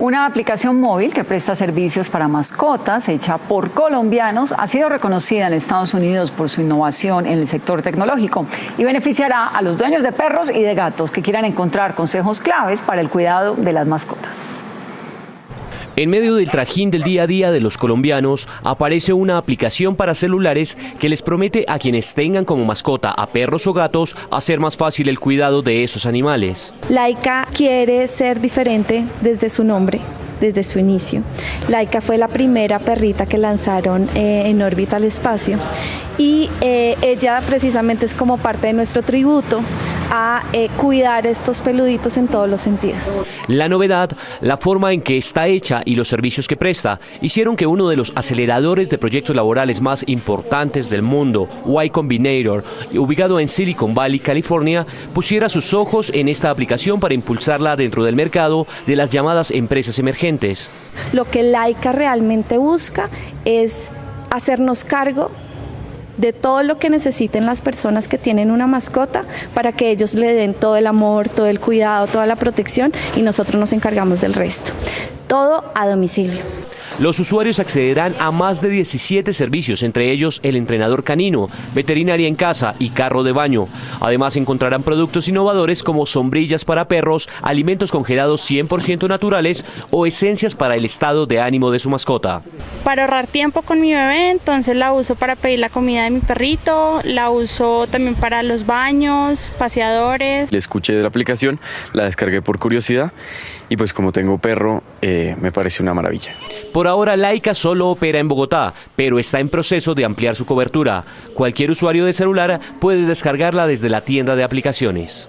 Una aplicación móvil que presta servicios para mascotas, hecha por colombianos, ha sido reconocida en Estados Unidos por su innovación en el sector tecnológico y beneficiará a los dueños de perros y de gatos que quieran encontrar consejos claves para el cuidado de las mascotas. En medio del trajín del día a día de los colombianos, aparece una aplicación para celulares que les promete a quienes tengan como mascota a perros o gatos hacer más fácil el cuidado de esos animales. Laika quiere ser diferente desde su nombre desde su inicio. Laika fue la primera perrita que lanzaron eh, en órbita al espacio y eh, ella precisamente es como parte de nuestro tributo a eh, cuidar estos peluditos en todos los sentidos. La novedad, la forma en que está hecha y los servicios que presta hicieron que uno de los aceleradores de proyectos laborales más importantes del mundo, Y Combinator, ubicado en Silicon Valley, California, pusiera sus ojos en esta aplicación para impulsarla dentro del mercado de las llamadas empresas emergentes. Lo que Laika realmente busca es hacernos cargo de todo lo que necesiten las personas que tienen una mascota para que ellos le den todo el amor, todo el cuidado, toda la protección y nosotros nos encargamos del resto. Todo a domicilio. Los usuarios accederán a más de 17 servicios, entre ellos el entrenador canino, veterinaria en casa y carro de baño. Además encontrarán productos innovadores como sombrillas para perros, alimentos congelados 100% naturales o esencias para el estado de ánimo de su mascota. Para ahorrar tiempo con mi bebé, entonces la uso para pedir la comida de mi perrito, la uso también para los baños, paseadores. Le escuché de la aplicación, la descargué por curiosidad y pues como tengo perro, eh, me parece una maravilla. Por ahora Laika solo opera en Bogotá, pero está en proceso de ampliar su cobertura. Cualquier usuario de celular puede descargarla desde la tienda de aplicaciones.